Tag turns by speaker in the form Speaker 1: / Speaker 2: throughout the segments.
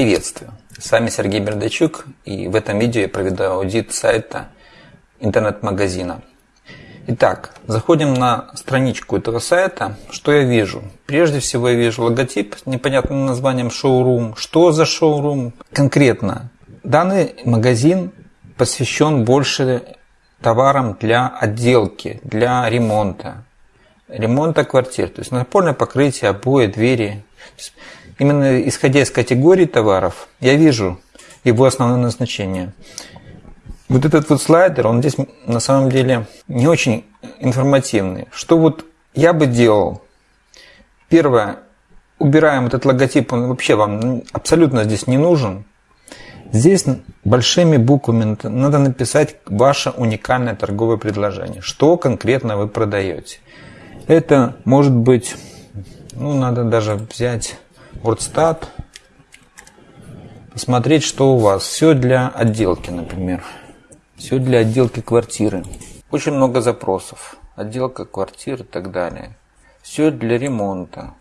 Speaker 1: Приветствую! С вами Сергей Бердачук и в этом видео я проведу аудит сайта интернет-магазина. Итак, заходим на страничку этого сайта. Что я вижу? Прежде всего я вижу логотип с непонятным названием шоурум. Что за шоурум? Конкретно, данный магазин посвящен больше товарам для отделки, для ремонта. Ремонта квартир, то есть напольное покрытие, обои, двери именно исходя из категории товаров, я вижу его основное назначение. Вот этот вот слайдер, он здесь на самом деле не очень информативный. Что вот я бы делал? Первое, убираем этот логотип, он вообще вам абсолютно здесь не нужен. Здесь большими буквами надо написать ваше уникальное торговое предложение. Что конкретно вы продаете. Это может быть, ну надо даже взять WordStat, посмотреть, что у вас. Все для отделки, например. Все для отделки квартиры. Очень много запросов. Отделка квартир и так далее. Все для ремонта.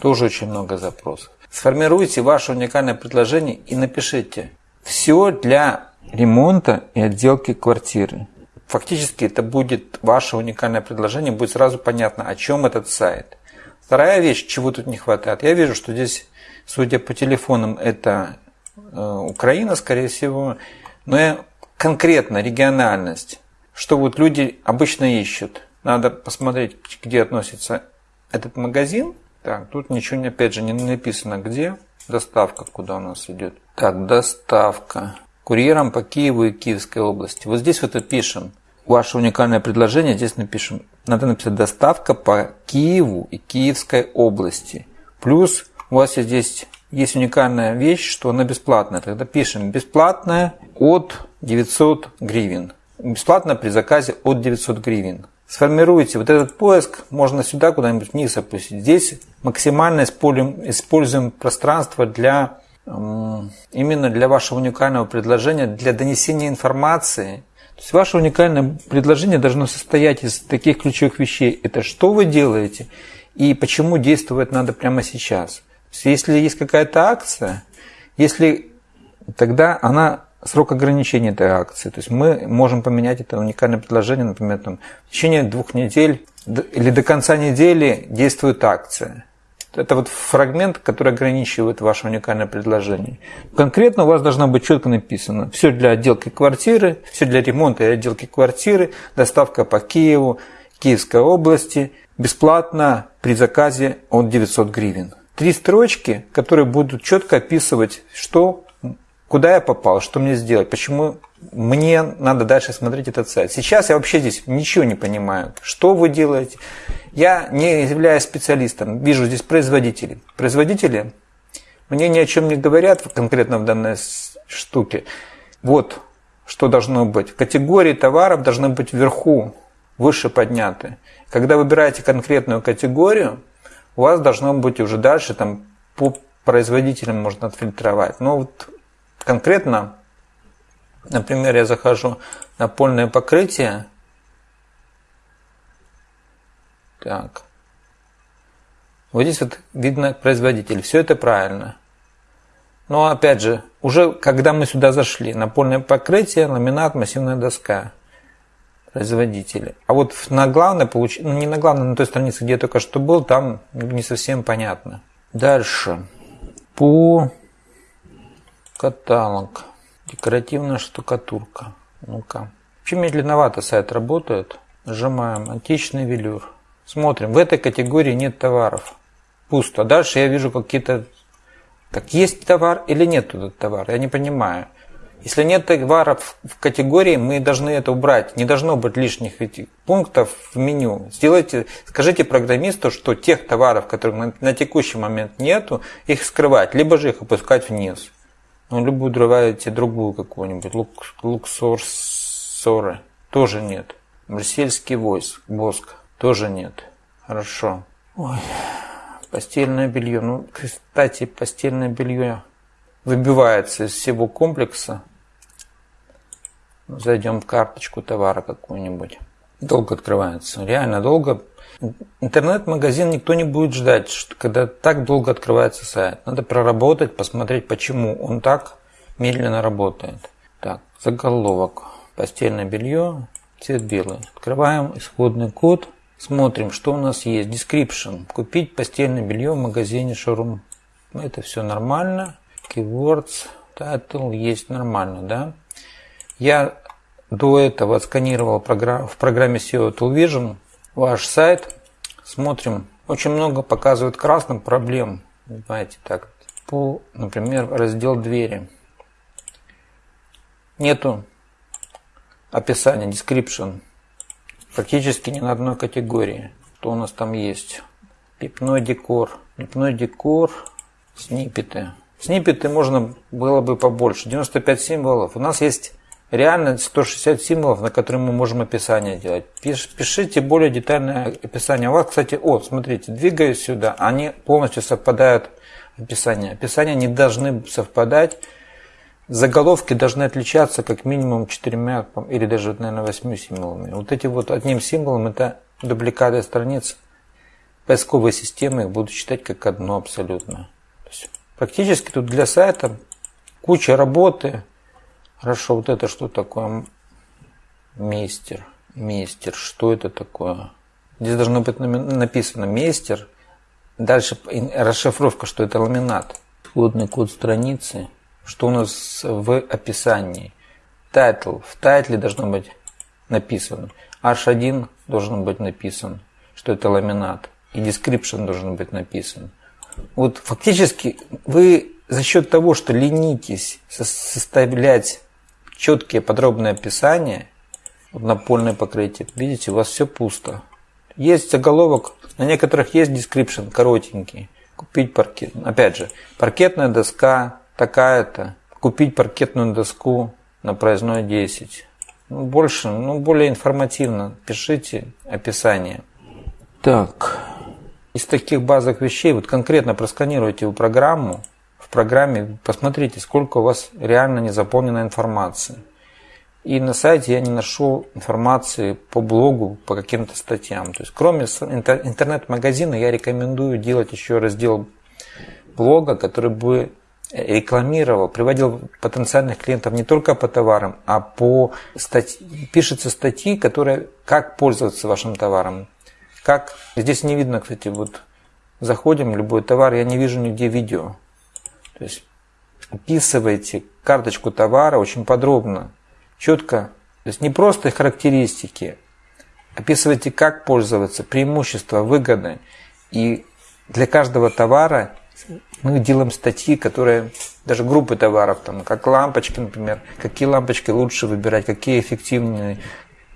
Speaker 1: Тоже очень много запросов. Сформируйте ваше уникальное предложение и напишите. Все для ремонта и отделки квартиры. Фактически это будет ваше уникальное предложение, будет сразу понятно, о чем этот сайт. Вторая вещь, чего тут не хватает. Я вижу, что здесь, судя по телефонам, это э, Украина, скорее всего. Но я конкретно региональность, что вот люди обычно ищут. Надо посмотреть, где относится этот магазин. Так, тут ничего, опять же, не написано, где. Доставка, куда у нас идет. Так, доставка. Курьером по Киеву и Киевской области. Вот здесь вот и пишем ваше уникальное предложение, здесь напишем, надо написать доставка по Киеву и Киевской области. Плюс у вас здесь есть уникальная вещь, что она бесплатная. Тогда пишем бесплатная от 900 гривен. Бесплатно при заказе от 900 гривен. Сформируйте вот этот поиск, можно сюда куда-нибудь вниз опустить. Здесь максимально используем, используем пространство для именно для вашего уникального предложения, для донесения информации то есть ваше уникальное предложение должно состоять из таких ключевых вещей. Это что вы делаете и почему действовать надо прямо сейчас. То есть если есть какая-то акция, если тогда она срок ограничения этой акции. То есть мы можем поменять это уникальное предложение, например, там, в течение двух недель или до конца недели действует акция. Это вот фрагмент, который ограничивает ваше уникальное предложение. Конкретно у вас должно быть четко написано. Все для отделки квартиры, все для ремонта и отделки квартиры, доставка по Киеву, Киевской области, бесплатно при заказе от 900 гривен. Три строчки, которые будут четко описывать, что, куда я попал, что мне сделать, почему мне надо дальше смотреть этот сайт. Сейчас я вообще здесь ничего не понимаю, что вы делаете. Я не являюсь специалистом, вижу здесь производители. Производители мне ни о чем не говорят конкретно в данной штуке. Вот что должно быть. Категории товаров должны быть вверху, выше подняты. Когда выбираете конкретную категорию, у вас должно быть уже дальше там по производителям можно отфильтровать. Но вот конкретно Например, я захожу на польное покрытие. Так. Вот здесь вот видно производитель. Все это правильно. Но опять же, уже когда мы сюда зашли, напольное покрытие, ламинат, массивная доска, производители. А вот на главной, получ... ну не на главной, на той странице, где я только что был, там не совсем понятно. Дальше. По каталог. Декоративная штукатурка. Ну-ка. Вообще медленновато сайт работает. Нажимаем античный велюр. Смотрим. В этой категории нет товаров. Пусто. Дальше я вижу какие-то... Так, есть товар или нет тут товара? Я не понимаю. Если нет товаров в категории, мы должны это убрать. Не должно быть лишних пунктов в меню. Сделайте, скажите программисту, что тех товаров, которых на, текущий момент нету, их скрывать, либо же их опускать вниз. Ну, любую добавите другую какую-нибудь. Лук, луксор тоже нет. Брюссельский войск, воск тоже нет. Хорошо. Ой, постельное белье. Ну, кстати, постельное белье выбивается из всего комплекса. Зайдем в карточку товара какую-нибудь. долго открывается. Реально долго. Интернет-магазин никто не будет ждать, что, когда так долго открывается сайт. Надо проработать, посмотреть, почему он так медленно работает. Так, заголовок. Постельное белье, цвет белый. Открываем исходный код. Смотрим, что у нас есть. Description. Купить постельное белье в магазине Шоурум. Это все нормально. Keywords, title есть нормально, да? Я до этого отсканировал в программе SEO Toolvision ваш сайт. Смотрим. Очень много показывает красным проблем. Понимаете, так. По, например, раздел двери. Нету описания, description. Практически ни на одной категории. Что у нас там есть? Лепной декор. Лепной декор. Снипеты. Снипеты можно было бы побольше. 95 символов. У нас есть реально 160 символов, на которые мы можем описание делать. Пишите более детальное описание. У вас, кстати, о, смотрите, двигаюсь сюда, они полностью совпадают описание. Описания не должны совпадать. Заголовки должны отличаться как минимум четырьмя или даже, наверное, восьми символами. Вот эти вот одним символом это дубликаты страниц. Поисковые системы их будут считать как одно абсолютно. Практически тут для сайта куча работы, Хорошо, вот это что такое? Meister. Meister. Что это такое? Здесь должно быть написано Meister. Дальше расшифровка, что это ламинат. Исходный код страницы. Что у нас в описании? Title. В title е должно быть написано. H1 должен быть написан, что это ламинат. И description должен быть написан. Вот фактически вы за счет того, что ленитесь составлять четкие подробные описания, напольное покрытие, видите, у вас все пусто. Есть заголовок, на некоторых есть description, коротенький. Купить паркет. Опять же, паркетная доска такая-то. Купить паркетную доску на проездной 10. Ну, больше, ну, более информативно. Пишите описание. Так, из таких базовых вещей, вот конкретно просканируйте вы программу, программе, посмотрите, сколько у вас реально не заполнена информации. И на сайте я не нашел информации по блогу, по каким-то статьям. То есть, кроме интернет-магазина, я рекомендую делать еще раздел блога, который бы рекламировал, приводил потенциальных клиентов не только по товарам, а по статье. Пишется статьи, которые как пользоваться вашим товаром. Как здесь не видно, кстати, вот заходим любой товар, я не вижу нигде видео. То есть описывайте карточку товара очень подробно, четко. То есть не просто характеристики, описывайте, как пользоваться, преимущества, выгоды. И для каждого товара мы делаем статьи, которые, даже группы товаров, там, как лампочки, например, какие лампочки лучше выбирать, какие эффективные,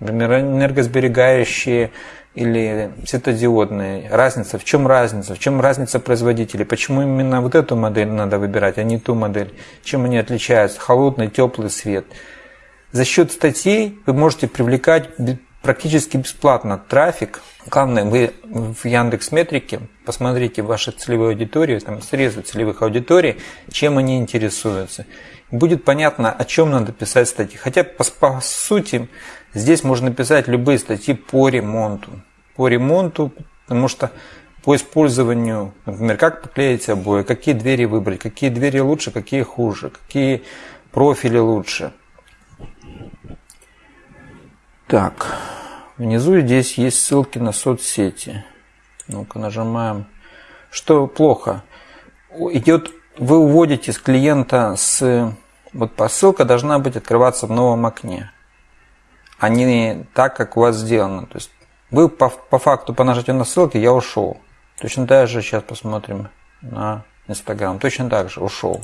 Speaker 1: например, энергосберегающие, или светодиодные. Разница, в чем разница? В чем разница производителей? Почему именно вот эту модель надо выбирать, а не ту модель? Чем они отличаются? Холодный, теплый свет. За счет статей вы можете привлекать практически бесплатно трафик. Главное, вы в Яндекс Метрике посмотрите ваши целевые аудитории, там срезы целевых аудиторий, чем они интересуются. Будет понятно, о чем надо писать статьи. Хотя, по, по сути, здесь можно писать любые статьи по ремонту по ремонту, потому что по использованию, например, как поклеить обои, какие двери выбрать, какие двери лучше, какие хуже, какие профили лучше. Так, внизу здесь есть ссылки на соцсети. Ну-ка нажимаем. Что плохо? Идет, вы уводите с клиента с... Вот посылка должна быть открываться в новом окне, а не так, как у вас сделано. То есть вы по, по факту по нажатию на ссылки я ушел. Точно так же сейчас посмотрим на Инстаграм. Точно так же ушел.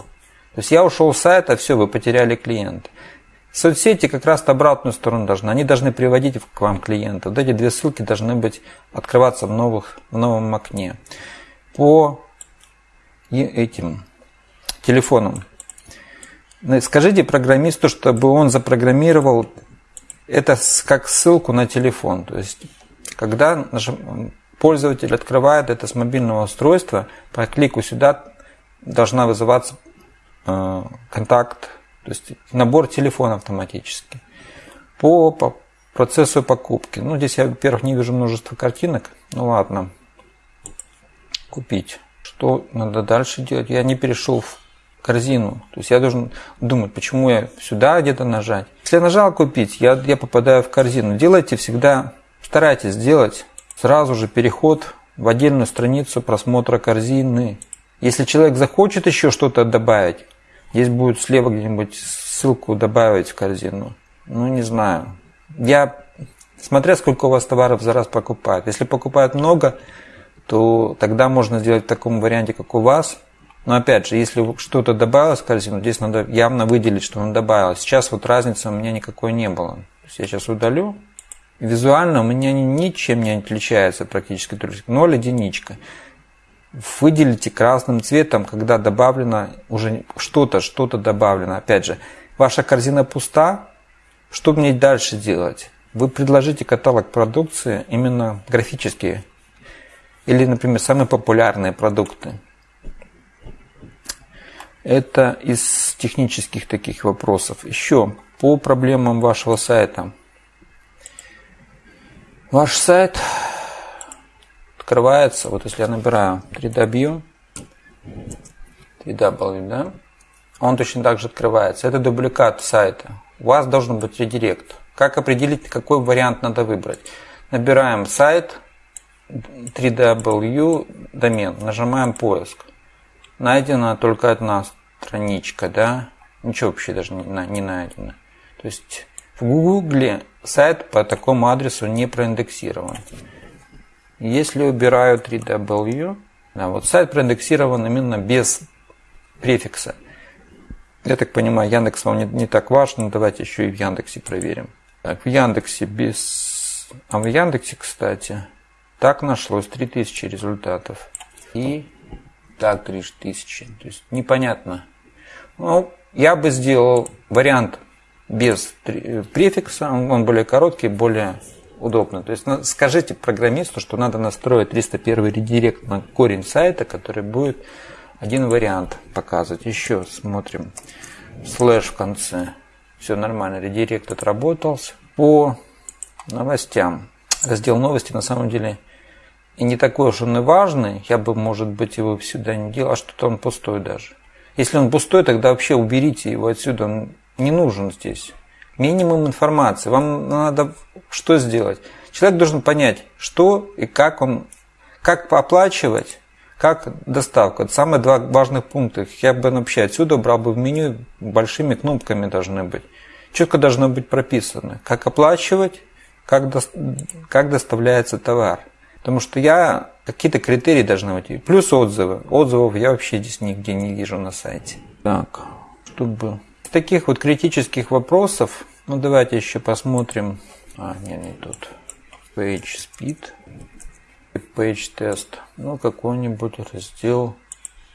Speaker 1: То есть я ушел с сайта, все, вы потеряли клиента. Соцсети как раз обратную сторону должны. Они должны приводить к вам клиента. Вот эти две ссылки должны быть открываться в, новых, в новом окне. По этим телефонам. Скажите программисту, чтобы он запрограммировал это как ссылку на телефон. То есть когда пользователь открывает это с мобильного устройства, по клику сюда должна вызываться э, контакт, то есть набор телефона автоматически. По, по процессу покупки. Ну, здесь я, во-первых, не вижу множество картинок. Ну, ладно. Купить. Что надо дальше делать? Я не перешел в корзину. То есть я должен думать, почему я сюда где-то нажать. Если я нажал купить, я, я попадаю в корзину. Делайте всегда, старайтесь сделать сразу же переход в отдельную страницу просмотра корзины. Если человек захочет еще что-то добавить, здесь будет слева где-нибудь ссылку добавить в корзину. Ну, не знаю. Я, смотря сколько у вас товаров за раз покупают. Если покупают много, то тогда можно сделать в таком варианте, как у вас. Но опять же, если что-то добавилось в корзину, здесь надо явно выделить, что он добавилось. Сейчас вот разницы у меня никакой не было. То есть я сейчас удалю. Визуально у меня ничем не отличается практически. Ноль единичка. Выделите красным цветом, когда добавлено уже что-то, что-то добавлено. Опять же, ваша корзина пуста, что мне дальше делать? Вы предложите каталог продукции именно графические. Или, например, самые популярные продукты. Это из технических таких вопросов. Еще по проблемам вашего сайта. Ваш сайт открывается, вот если я набираю 3W, 3W, да, он точно так же открывается. Это дубликат сайта. У вас должен быть редирект. Как определить, какой вариант надо выбрать? Набираем сайт 3W домен, нажимаем поиск. Найдена только одна страничка, да? Ничего вообще даже не, найдено. То есть в Гугле сайт по такому адресу не проиндексирован. Если убираю 3W, да, вот сайт проиндексирован именно без префикса. Я так понимаю, Яндекс вам не, не так важно, давайте еще и в Яндексе проверим. Так, в Яндексе без... А в Яндексе, кстати, так нашлось 3000 результатов. И так 3000. То есть непонятно. Ну, я бы сделал вариант без префикса, он более короткий, более удобно. То есть скажите программисту, что надо настроить 301 редирект на корень сайта, который будет один вариант показывать. Еще смотрим. Слэш в конце. Все нормально. Редирект отработался. По новостям. Раздел новости на самом деле и не такой уж он и важный. Я бы, может быть, его сюда не делал. А что-то он пустой даже. Если он пустой, тогда вообще уберите его отсюда. Он не нужен здесь. Минимум информации. Вам надо что сделать? Человек должен понять, что и как он, как оплачивать, как доставка. Это самые два важных пункта. Я бы вообще отсюда брал бы в меню, большими кнопками должны быть. Четко должно быть прописано, как оплачивать, как, до, как доставляется товар. Потому что я какие-то критерии должны быть. Плюс отзывы. Отзывов я вообще здесь нигде не вижу на сайте. Так, чтобы таких вот критических вопросов, ну давайте еще посмотрим. А, нет, не тут. Page Speed. Page Test. Ну, какой-нибудь раздел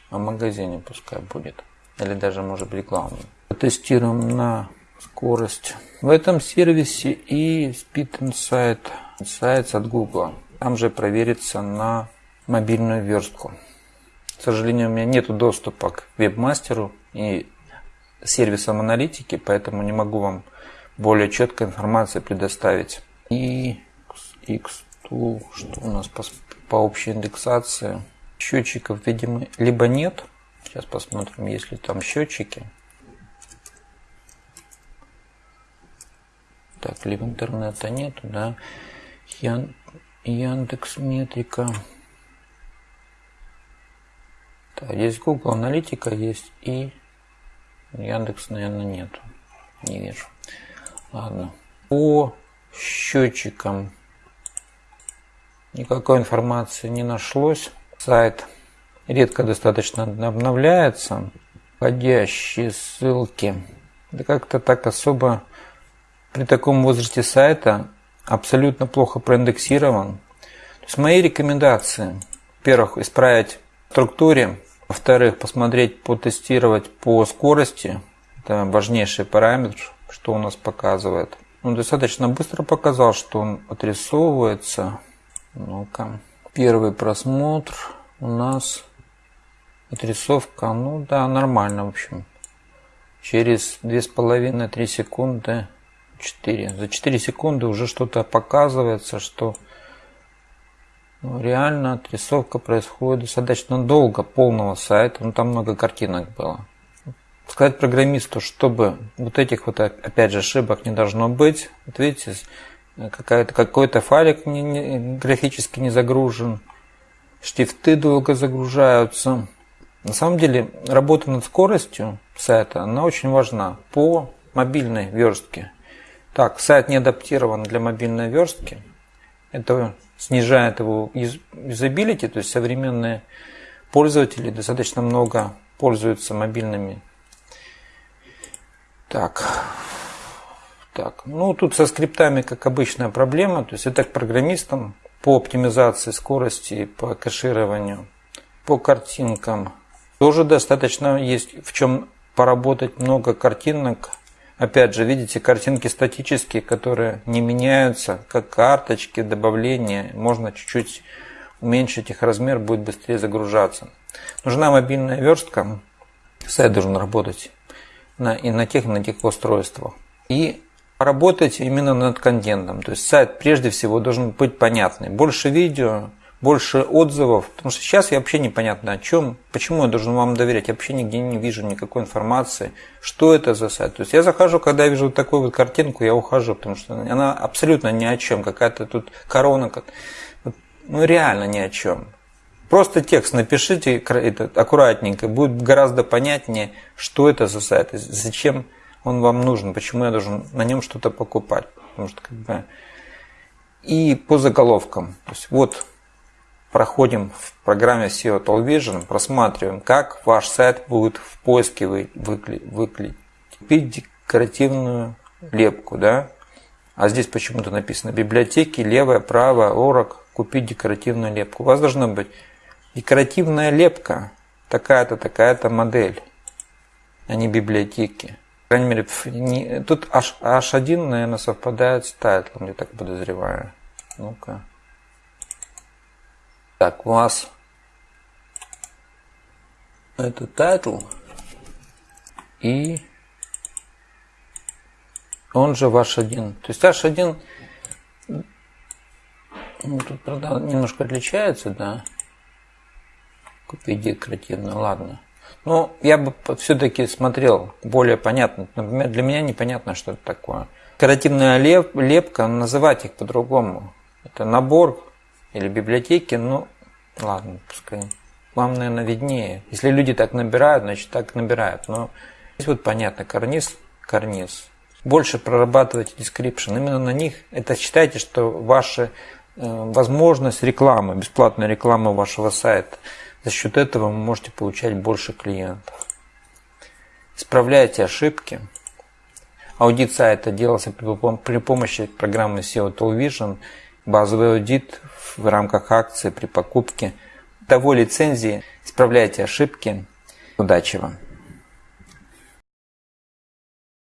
Speaker 1: о магазине пускай будет. Или даже, может быть, главный. Тестируем на скорость. В этом сервисе и Speed Insight. Insights от Google. Там же проверится на мобильную верстку. К сожалению, у меня нет доступа к вебмастеру и сервисом аналитики, поэтому не могу вам более четкой информации предоставить. И X2, что у нас по, по общей индексации? Счетчиков, видимо, либо нет. Сейчас посмотрим, есть ли там счетчики. Так, либо интернета нету, да. Ян, Яндекс Метрика. Так, есть Google Аналитика, есть и Яндекс, наверное, нету. Не вижу. Ладно. По счетчикам никакой информации не нашлось. Сайт редко достаточно обновляется. Входящие ссылки. Да как-то так особо при таком возрасте сайта абсолютно плохо проиндексирован. То есть мои рекомендации. Во-первых, исправить в структуре во-вторых, посмотреть, потестировать по скорости. Это важнейший параметр, что у нас показывает. Он достаточно быстро показал, что он отрисовывается. Ну-ка. Первый просмотр у нас отрисовка, ну да, нормально, в общем. Через 2,5-3 секунды 4. За 4 секунды уже что-то показывается, что ну, реально отрисовка происходит достаточно долго полного сайта. Ну, там много картинок было. Сказать программисту, чтобы вот этих вот, опять же, ошибок не должно быть. Вот видите, какой-то файлик не, не, графически не загружен. Штифты долго загружаются. На самом деле, работа над скоростью сайта, она очень важна по мобильной верстке. Так, сайт не адаптирован для мобильной верстки. Это снижает его юзабилити, то есть современные пользователи достаточно много пользуются мобильными. Так, так, ну тут со скриптами, как обычная проблема, то есть это к программистам по оптимизации скорости, по кэшированию, по картинкам. Тоже достаточно есть в чем поработать много картинок Опять же, видите, картинки статические, которые не меняются, как карточки, добавления. Можно чуть-чуть уменьшить их размер, будет быстрее загружаться. Нужна мобильная верстка. Сайт должен работать на, и на тех, и на тех устройствах. И работать именно над контентом. То есть сайт прежде всего должен быть понятный. Больше видео, больше отзывов, потому что сейчас я вообще непонятно о чем, почему я должен вам доверять, я вообще нигде не вижу никакой информации, что это за сайт. То есть я захожу, когда я вижу вот такую вот картинку, я ухожу, потому что она абсолютно ни о чем, какая-то тут корона, ну реально ни о чем. Просто текст напишите аккуратненько, будет гораздо понятнее, что это за сайт, зачем он вам нужен, почему я должен на нем что-то покупать. Потому что как бы... И по заголовкам. То есть вот проходим в программе SEO Television, просматриваем, как ваш сайт будет в поиске выглядеть. Купить декоративную лепку, да? А здесь почему-то написано библиотеки, левая, правая, орок, купить декоративную лепку. У вас должна быть декоративная лепка, такая-то, такая-то модель, а не библиотеки. По крайней мере, тут H, H1, наверное, совпадает с title ом, я так подозреваю. Ну-ка. Так, у вас это title и он же H1. То есть H1 ну, тут, правда, немножко отличается, да. Купить декоративно, ладно. Но я бы все-таки смотрел более понятно. Например, для меня непонятно, что это такое. Декоративная лепка, называть их по-другому. Это набор или библиотеки, ну, ладно, пускай. Вам, наверное, виднее. Если люди так набирают, значит так набирают. Но здесь вот понятно, карниз, карниз. Больше прорабатывайте description. Именно на них, это считайте, что ваша э, возможность рекламы, бесплатной рекламы вашего сайта, за счет этого вы можете получать больше клиентов. Исправляйте ошибки. Аудит сайта делался при помощи программы SEO Television базовый аудит в рамках акции при покупке того лицензии. Исправляйте ошибки. Удачи вам!